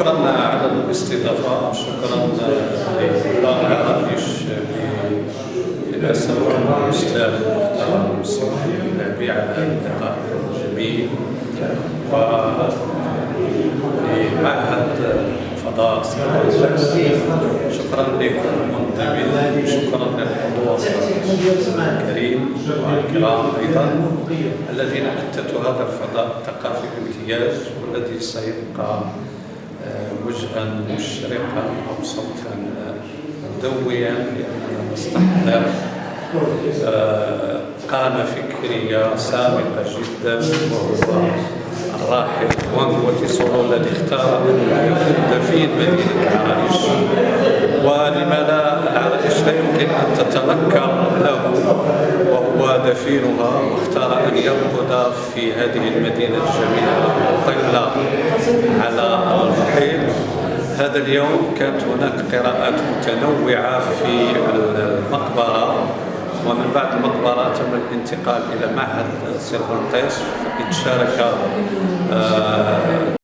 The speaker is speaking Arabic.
الاستضافة شكرا لإدارة العراقيش برئاسة الأستاذ المحترم سيدي النبي على اللقاء الجميل ولمعهد فضاء شكرا لكم منظمين شكرا للحضور الكريم والكرام أيضا الذين أتتوا هذا الفضاء الثقافي بامتياز والذي سيبقى وجها مشرقا أو صوتا مدويا لأننا نستحضر قامة فكرية سابقة جدا وهو الراحل وانغوتي سولو الذي اختار أن يكون دفين مدينة العرائش ولما لا لا يمكن أن تتنكر له وهو دفينها واختار أن يرقد في هذه المدينة الجميلة المطلة على هذا اليوم كانت هناك قراءات متنوعة في المقبرة ومن بعد المقبرة تم الانتقال إلى معهد سيرفانتيس فإن شارك